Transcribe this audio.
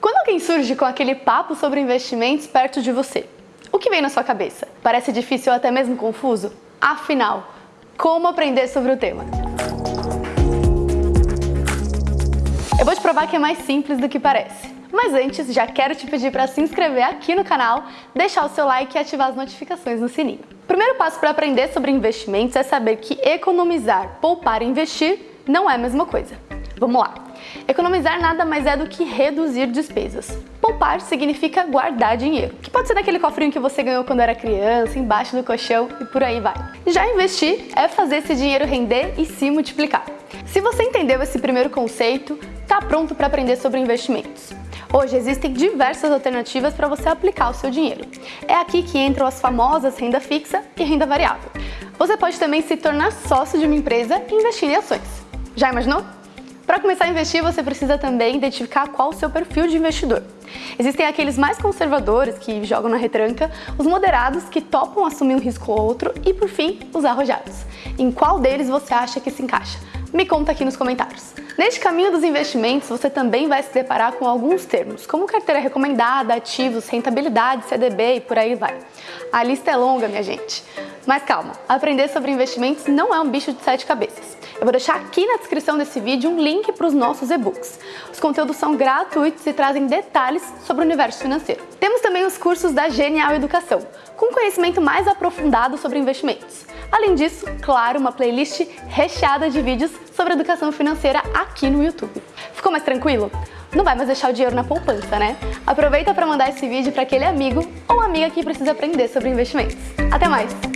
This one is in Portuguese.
Quando alguém surge com aquele papo sobre investimentos perto de você, o que vem na sua cabeça? Parece difícil ou até mesmo confuso? Afinal, como aprender sobre o tema? Eu vou te provar que é mais simples do que parece. Mas antes, já quero te pedir para se inscrever aqui no canal, deixar o seu like e ativar as notificações no sininho. O primeiro passo para aprender sobre investimentos é saber que economizar, poupar e investir não é a mesma coisa. Vamos lá! Economizar nada mais é do que reduzir despesas. Poupar significa guardar dinheiro, que pode ser naquele cofrinho que você ganhou quando era criança, embaixo do colchão e por aí vai. Já investir é fazer esse dinheiro render e se multiplicar. Se você entendeu esse primeiro conceito, está pronto para aprender sobre investimentos. Hoje existem diversas alternativas para você aplicar o seu dinheiro. É aqui que entram as famosas renda fixa e renda variável. Você pode também se tornar sócio de uma empresa e investir em ações. Já imaginou? Para começar a investir, você precisa também identificar qual o seu perfil de investidor. Existem aqueles mais conservadores que jogam na retranca, os moderados que topam assumir um risco ou outro e, por fim, os arrojados. Em qual deles você acha que se encaixa? Me conta aqui nos comentários. Neste caminho dos investimentos, você também vai se deparar com alguns termos, como carteira recomendada, ativos, rentabilidade, CDB e por aí vai. A lista é longa, minha gente. Mas calma, aprender sobre investimentos não é um bicho de sete cabeças. Eu vou deixar aqui na descrição desse vídeo um link para os nossos e-books. Os conteúdos são gratuitos e trazem detalhes sobre o universo financeiro. Temos também os cursos da Genial Educação, com conhecimento mais aprofundado sobre investimentos. Além disso, claro, uma playlist recheada de vídeos sobre educação financeira aqui no YouTube. Ficou mais tranquilo? Não vai mais deixar o dinheiro na poupança, né? Aproveita para mandar esse vídeo para aquele amigo ou amiga que precisa aprender sobre investimentos. Até mais!